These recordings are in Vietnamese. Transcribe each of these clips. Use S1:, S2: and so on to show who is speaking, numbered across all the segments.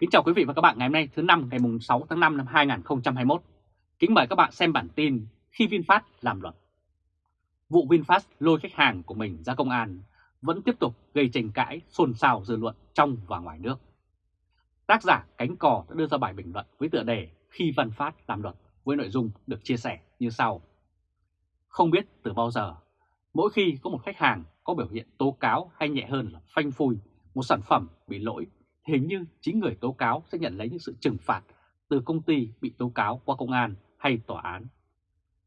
S1: Kính chào quý vị và các bạn ngày hôm nay thứ năm ngày mùng 6 tháng 5 năm 2021. Kính mời các bạn xem bản tin khi VinFast làm luật. Vụ VinFast lôi khách hàng của mình ra công an vẫn tiếp tục gây tranh cãi xôn xao dư luận trong và ngoài nước. Tác giả Cánh Cò đã đưa ra bài bình luận với tựa đề Khi VinFast làm luật với nội dung được chia sẻ như sau. Không biết từ bao giờ, mỗi khi có một khách hàng có biểu hiện tố cáo hay nhẹ hơn là phanh phui một sản phẩm bị lỗi hình như chính người tố cáo sẽ nhận lấy những sự trừng phạt từ công ty bị tố cáo qua công an hay tòa án.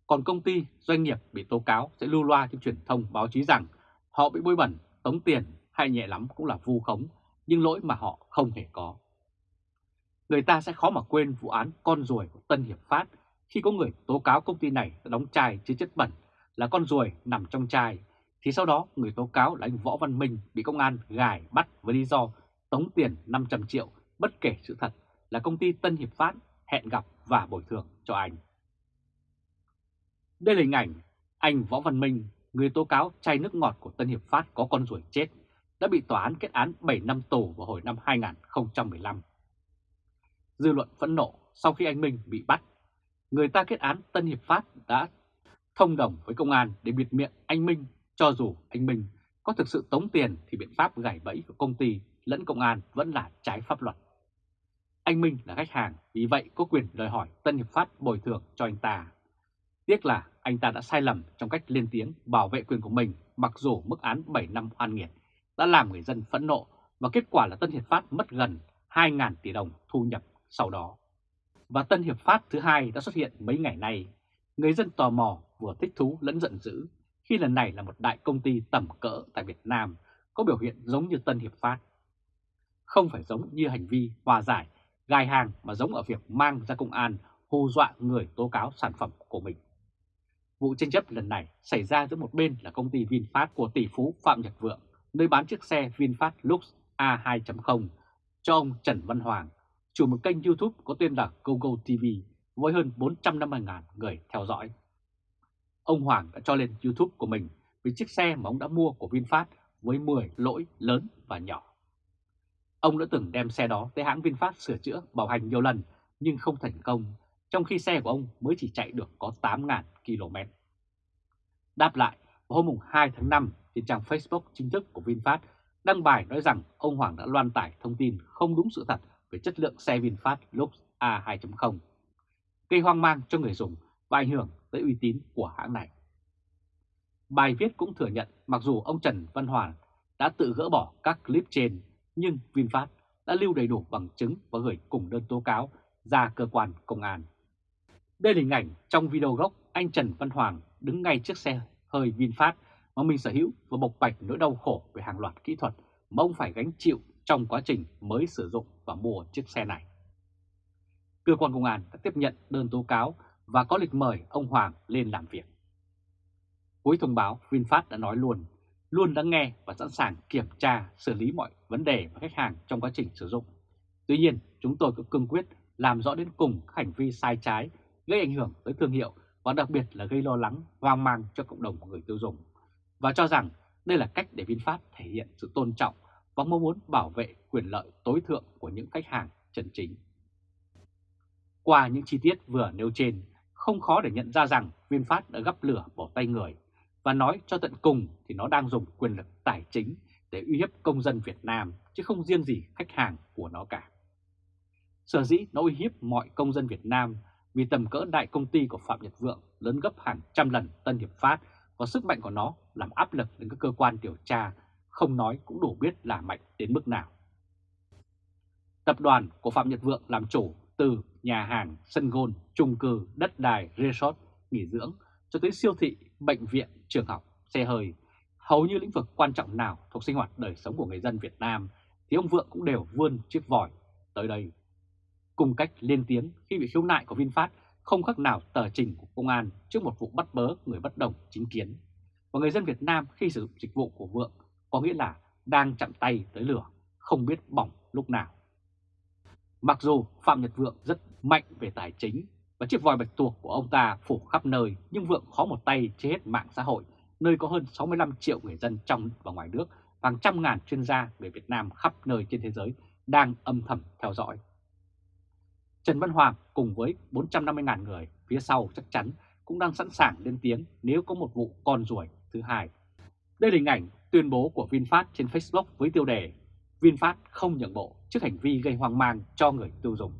S1: Còn công ty, doanh nghiệp bị tố cáo sẽ lưu loa trên truyền thông báo chí rằng họ bị bôi bẩn, tống tiền hay nhẹ lắm cũng là vu khống, nhưng lỗi mà họ không hề có. Người ta sẽ khó mà quên vụ án con ruồi của Tân Hiệp Phát khi có người tố cáo công ty này đã đóng chai chứa chất bẩn là con ruồi nằm trong chai, thì sau đó người tố cáo là anh Võ Văn Minh bị công an gài bắt với lý do tống tiền 500 triệu bất kể sự thật là công ty Tân Hiệp Phát hẹn gặp và bồi thường cho anh. Đây là hình ảnh anh Võ Văn Minh, người tố cáo chai nước ngọt của Tân Hiệp Phát có con ruồi chết, đã bị tòa án kết án 7 năm tù vào hồi năm 2015. Dư luận phẫn nộ sau khi anh Minh bị bắt, người ta kết án Tân Hiệp Phát đã thông đồng với công an để bịt miệng anh Minh cho dù anh Minh có thực sự tống tiền thì biện pháp gảy bẫy của công ty lẫn công an vẫn là trái pháp luật. Anh Minh là khách hàng, vì vậy có quyền đòi hỏi Tân Hiệp Phát bồi thường cho anh ta. Tiếc là anh ta đã sai lầm trong cách lên tiếng bảo vệ quyền của mình mặc dù mức án 7 năm oan nghiệt đã làm người dân phẫn nộ và kết quả là Tân Hiệp Phát mất gần 2.000 tỷ đồng thu nhập sau đó. Và Tân Hiệp Phát thứ hai đã xuất hiện mấy ngày nay. Người dân tò mò vừa thích thú lẫn giận dữ khi lần này là một đại công ty tầm cỡ tại Việt Nam có biểu hiện giống như Tân Hiệp Phát không phải giống như hành vi hòa giải, gai hàng mà giống ở việc mang ra công an hù dọa người tố cáo sản phẩm của mình. Vụ tranh chấp lần này xảy ra giữa một bên là công ty VinFast của tỷ phú Phạm Nhật Vượng, nơi bán chiếc xe VinFast Lux A2.0 cho ông Trần Văn Hoàng, chủ một kênh YouTube có tên là GoGo TV với hơn 450.000 người theo dõi. Ông Hoàng đã cho lên YouTube của mình vì chiếc xe mà ông đã mua của VinFast với 10 lỗi lớn và nhỏ. Ông đã từng đem xe đó tới hãng VinFast sửa chữa bảo hành nhiều lần nhưng không thành công, trong khi xe của ông mới chỉ chạy được có 8.000 km. Đáp lại, vào hôm 2 tháng 5, trên trang Facebook chính thức của VinFast đăng bài nói rằng ông Hoàng đã loan tải thông tin không đúng sự thật về chất lượng xe VinFast Lux A2.0, gây hoang mang cho người dùng và ảnh hưởng tới uy tín của hãng này. Bài viết cũng thừa nhận mặc dù ông Trần Văn Hoàn đã tự gỡ bỏ các clip trên nhưng VinFast đã lưu đầy đủ bằng chứng và gửi cùng đơn tố cáo ra cơ quan công an. Đây là hình ảnh trong video gốc anh Trần Văn Hoàng đứng ngay trước xe hơi VinFast mà mình sở hữu và bộc bạch nỗi đau khổ về hàng loạt kỹ thuật mà ông phải gánh chịu trong quá trình mới sử dụng và mua chiếc xe này. Cơ quan công an đã tiếp nhận đơn tố cáo và có lịch mời ông Hoàng lên làm việc. Cuối thông báo, VinFast đã nói luôn luôn lắng nghe và sẵn sàng kiểm tra, xử lý mọi vấn đề của khách hàng trong quá trình sử dụng. Tuy nhiên, chúng tôi cũng cương quyết làm rõ đến cùng các hành vi sai trái gây ảnh hưởng tới thương hiệu và đặc biệt là gây lo lắng, hoang mang cho cộng đồng của người tiêu dùng. Và cho rằng đây là cách để VinFast thể hiện sự tôn trọng và mong muốn bảo vệ quyền lợi tối thượng của những khách hàng chân chính. Qua những chi tiết vừa nêu trên, không khó để nhận ra rằng VinFast đã gấp lửa bỏ tay người và nói cho tận cùng thì nó đang dùng quyền lực tài chính để uy hiếp công dân Việt Nam chứ không riêng gì khách hàng của nó cả. Sở dĩ nó uy hiếp mọi công dân Việt Nam vì tầm cỡ đại công ty của Phạm Nhật Vượng lớn gấp hàng trăm lần Tân Hiệp Phát và sức mạnh của nó làm áp lực đến các cơ quan điều tra không nói cũng đủ biết là mạnh đến mức nào. Tập đoàn của Phạm Nhật Vượng làm chủ từ nhà hàng, sân gôn, chung cư, đất đài, resort, nghỉ dưỡng cho tới siêu thị, bệnh viện, trường học, xe hơi, hầu như lĩnh vực quan trọng nào thuộc sinh hoạt đời sống của người dân Việt Nam thì ông Vượng cũng đều vươn chiếc vòi tới đây. Cùng cách lên tiếng khi bị khiếu nại của VinFast không khác nào tờ trình của công an trước một vụ bắt bớ người bất đồng chính kiến. Và người dân Việt Nam khi sử dụng dịch vụ của Vượng có nghĩa là đang chạm tay tới lửa, không biết bỏng lúc nào. Mặc dù Phạm Nhật Vượng rất mạnh về tài chính và chiếc vòi bạch tuộc của ông ta phủ khắp nơi, nhưng Vượng khó một tay chế hết mạng xã hội, nơi có hơn 65 triệu người dân trong và ngoài nước và hàng trăm ngàn chuyên gia về Việt Nam khắp nơi trên thế giới đang âm thầm theo dõi. Trần Văn Hoàng cùng với 450.000 người phía sau chắc chắn cũng đang sẵn sàng lên tiếng nếu có một vụ con ruồi thứ hai. Đây là hình ảnh tuyên bố của VinFast trên Facebook với tiêu đề, VinFast không nhượng bộ trước hành vi gây hoang mang cho người tiêu dùng.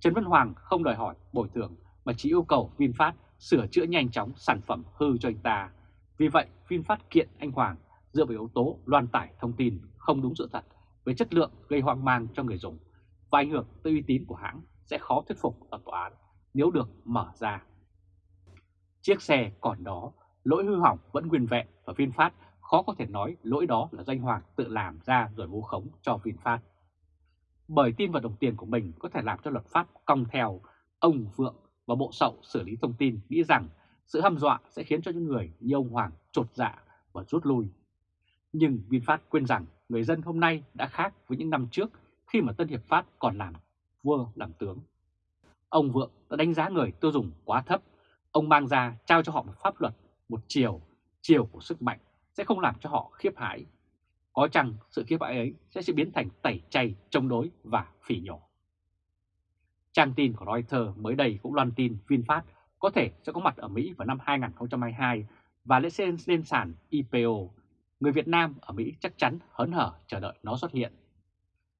S1: Trần Văn Hoàng không đòi hỏi bồi thường mà chỉ yêu cầu VinFast sửa chữa nhanh chóng sản phẩm hư cho anh ta. Vì vậy, VinFast kiện anh Hoàng dựa vào yếu tố loan tải thông tin không đúng sự thật về chất lượng gây hoang mang cho người dùng và ảnh hưởng tới uy tín của hãng sẽ khó thuyết phục ở tòa án nếu được mở ra. Chiếc xe còn đó, lỗi hư hỏng vẫn nguyên vẹn và VinFast khó có thể nói lỗi đó là doanh Hoàng tự làm ra rồi vu khống cho VinFast. Bởi tin vào đồng tiền của mình có thể làm cho luật pháp cong theo, ông Vượng và Bộ Sậu xử lý thông tin nghĩ rằng sự hăm dọa sẽ khiến cho những người như ông Hoàng trột dạ và rút lui. Nhưng VinFast quên rằng người dân hôm nay đã khác với những năm trước khi mà Tân Hiệp Phát còn làm vua làm tướng. Ông Vượng đã đánh giá người tiêu dùng quá thấp. Ông mang ra trao cho họ một pháp luật, một chiều, chiều của sức mạnh sẽ không làm cho họ khiếp hãi. Có chăng sự khiếp hãi ấy sẽ sẽ biến thành tẩy chay, chống đối và phỉ nhổ. Trang tin của Reuters mới đây cũng loan tin VinFast có thể sẽ có mặt ở Mỹ vào năm 2022 và lễ lên, lên sàn IPO. Người Việt Nam ở Mỹ chắc chắn hớn hở chờ đợi nó xuất hiện.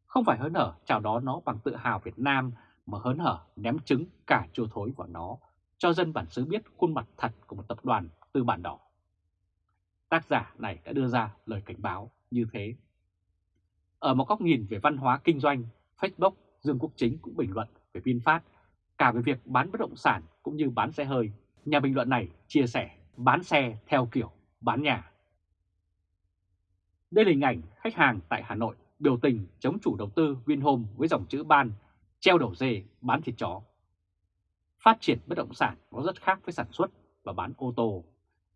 S1: Không phải hớn hở chào đón nó bằng tự hào Việt Nam mà hớn hở ném trứng cả chua thối vào nó cho dân bản xứ biết khuôn mặt thật của một tập đoàn tư bản đỏ. Tác giả này đã đưa ra lời cảnh báo như thế. Ở một góc nhìn về văn hóa kinh doanh, Facebook Dương Quốc Chính cũng bình luận về VinFast cả về việc bán bất động sản cũng như bán xe hơi. Nhà bình luận này chia sẻ bán xe theo kiểu bán nhà. Đây là hình ảnh khách hàng tại Hà Nội biểu tình chống chủ đầu tư Vinhome với dòng chữ ban treo đầu dê bán thịt chó. Phát triển bất động sản nó rất khác với sản xuất và bán ô tô.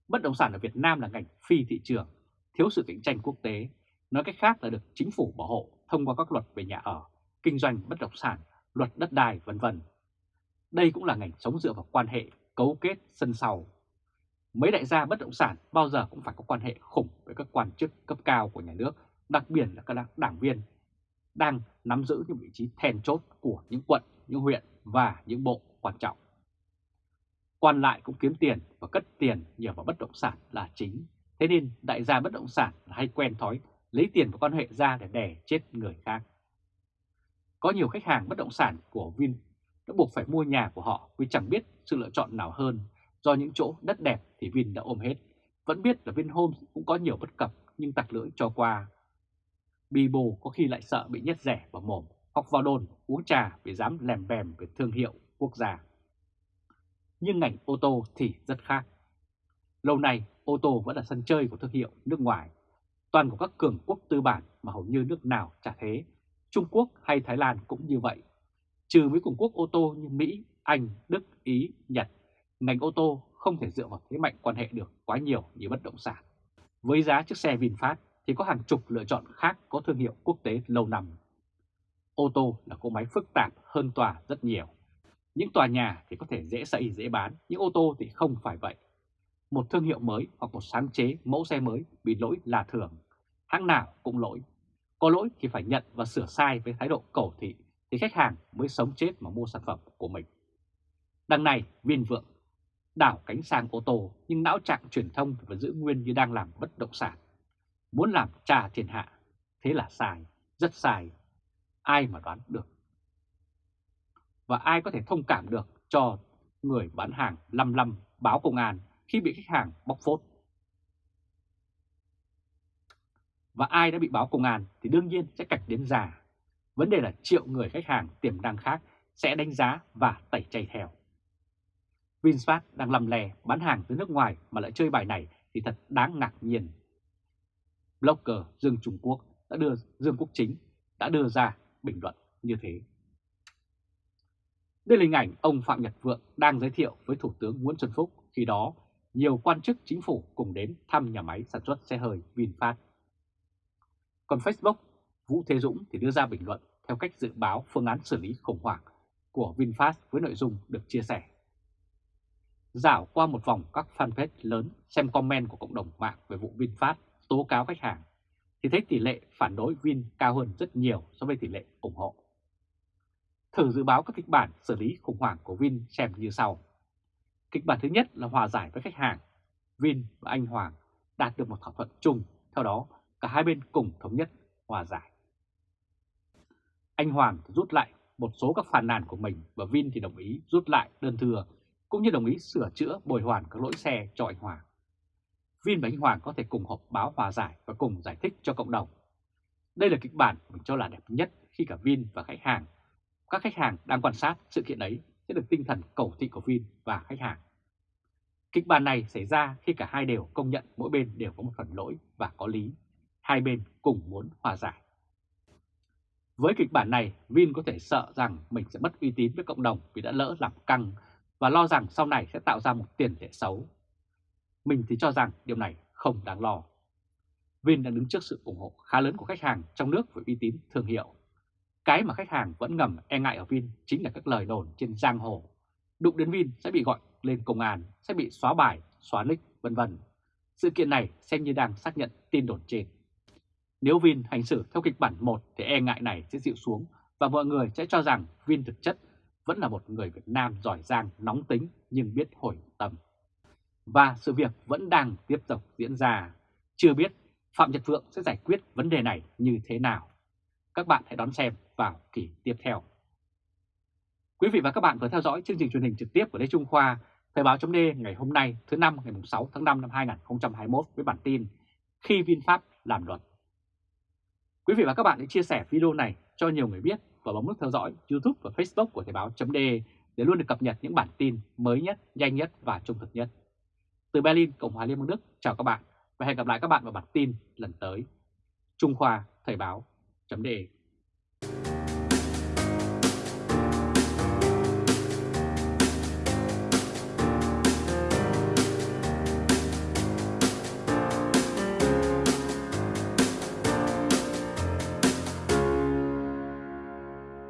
S1: Bất động sản ở Việt Nam là ngành phi thị trường, thiếu sự cạnh tranh quốc tế. Nói cách khác là được chính phủ bảo hộ thông qua các luật về nhà ở, kinh doanh bất động sản, luật đất đai vân vân. Đây cũng là ngành sống dựa vào quan hệ cấu kết sân sau. Mấy đại gia bất động sản bao giờ cũng phải có quan hệ khủng với các quan chức cấp cao của nhà nước, đặc biệt là các đảng viên đang nắm giữ những vị trí then chốt của những quận, những huyện và những bộ quan trọng. Quan lại cũng kiếm tiền và cất tiền nhờ vào bất động sản là chính. Thế nên đại gia bất động sản hay quen thói lấy tiền và quan hệ ra để đè chết người khác. Có nhiều khách hàng bất động sản của Vin đã buộc phải mua nhà của họ vì chẳng biết sự lựa chọn nào hơn. Do những chỗ đất đẹp thì Vin đã ôm hết. Vẫn biết là Vinhomes cũng có nhiều bất cập nhưng tặc lưỡi cho qua. Bì bồ có khi lại sợ bị nhét rẻ vào mồm hoặc vào đồn uống trà vì dám lèm bèm về thương hiệu quốc gia. Nhưng ngành ô tô thì rất khác. Lâu nay ô tô vẫn là sân chơi của thương hiệu nước ngoài. Toàn của các cường quốc tư bản mà hầu như nước nào chả thế. Trung Quốc hay Thái Lan cũng như vậy. Trừ mấy cường quốc ô tô như Mỹ, Anh, Đức, Ý, Nhật, ngành ô tô không thể dựa vào thế mạnh quan hệ được quá nhiều như bất động sản. Với giá chiếc xe VinFast thì có hàng chục lựa chọn khác có thương hiệu quốc tế lâu năm. Ô tô là cỗ máy phức tạp hơn tòa rất nhiều. Những tòa nhà thì có thể dễ xây dễ bán, những ô tô thì không phải vậy. Một thương hiệu mới hoặc một sáng chế mẫu xe mới bị lỗi là thường. Hãng nào cũng lỗi. Có lỗi thì phải nhận và sửa sai với thái độ cầu thị thì khách hàng mới sống chết mà mua sản phẩm của mình. Đằng này, Viên Vượng đảo cánh sang ô tô nhưng não trạng truyền thông vẫn giữ nguyên như đang làm bất động sản. Muốn làm trà thiên hạ, thế là sai, rất sai. Ai mà đoán được? Và ai có thể thông cảm được cho người bán hàng lăm lăm báo công an khi bị khách hàng bóc phốt? Và ai đã bị báo công an thì đương nhiên sẽ cạch đến già. Vấn đề là triệu người khách hàng tiềm năng khác sẽ đánh giá và tẩy chay theo. VinFast đang lầm lè bán hàng từ nước ngoài mà lại chơi bài này thì thật đáng ngạc nhiên. Blogger Dương Trung Quốc đã đưa, Dương Quốc Chính đã đưa ra bình luận như thế. Đây là hình ảnh ông Phạm Nhật Vượng đang giới thiệu với Thủ tướng Nguyễn Xuân Phúc khi đó nhiều quan chức chính phủ cùng đến thăm nhà máy sản xuất xe hơi VinFast. Còn Facebook, Vũ Thế Dũng thì đưa ra bình luận theo cách dự báo phương án xử lý khủng hoảng của VinFast với nội dung được chia sẻ. Dạo qua một vòng các fanpage lớn xem comment của cộng đồng mạng về vụ VinFast tố cáo khách hàng, thì thấy tỷ lệ phản đối Vin cao hơn rất nhiều so với tỷ lệ ủng hộ. Thử dự báo các kịch bản xử lý khủng hoảng của Vin xem như sau. Kịch bản thứ nhất là hòa giải với khách hàng. Vin và anh Hoàng đạt được một thỏa thuận chung, theo đó cả hai bên cùng thống nhất hòa giải. Anh Hoàng rút lại một số các phàn nàn của mình và Vin thì đồng ý rút lại đơn thừa cũng như đồng ý sửa chữa bồi hoàn các lỗi xe cho anh Hoàng. Vin và anh Hoàng có thể cùng họp báo hòa giải và cùng giải thích cho cộng đồng. Đây là kịch bản mình cho là đẹp nhất khi cả Vin và khách hàng, các khách hàng đang quan sát sự kiện ấy sẽ được tinh thần cầu thị của Vin và khách hàng. Kịch bản này xảy ra khi cả hai đều công nhận mỗi bên đều có một phần lỗi và có lý. Hai bên cùng muốn hòa giải. Với kịch bản này, Vin có thể sợ rằng mình sẽ mất uy tín với cộng đồng vì đã lỡ làm căng và lo rằng sau này sẽ tạo ra một tiền lệ xấu. Mình thì cho rằng điều này không đáng lo. Vin đang đứng trước sự ủng hộ khá lớn của khách hàng trong nước về uy tín thương hiệu. Cái mà khách hàng vẫn ngầm e ngại ở Vin chính là các lời đồn trên giang hồ. Đụng đến Vin sẽ bị gọi lên công an, sẽ bị xóa bài, xóa nick, vân vân. Sự kiện này xem như đang xác nhận tin đồn trên. Nếu Vin hành xử theo kịch bản 1 thì e ngại này sẽ dịu xuống và mọi người sẽ cho rằng Vin thực chất vẫn là một người Việt Nam giỏi giang, nóng tính nhưng biết hồi tâm. Và sự việc vẫn đang tiếp tục diễn ra. Chưa biết Phạm Nhật Vượng sẽ giải quyết vấn đề này như thế nào. Các bạn hãy đón xem vào kỳ tiếp theo. Quý vị và các bạn vừa theo dõi chương trình truyền hình trực tiếp của Lê Trung Khoa, Thời báo chấm ngày hôm nay thứ năm ngày 6 tháng 5 năm 2021 với bản tin Khi VinFast làm luật. Quý vị và các bạn hãy chia sẻ video này cho nhiều người biết và bấm nút theo dõi YouTube và Facebook của Thời báo.de để luôn được cập nhật những bản tin mới nhất, nhanh nhất và trung thực nhất. Từ Berlin, Cộng hòa Liên bang Đức, chào các bạn và hẹn gặp lại các bạn vào bản tin lần tới. Trung Khoa Thời Báo chấm đề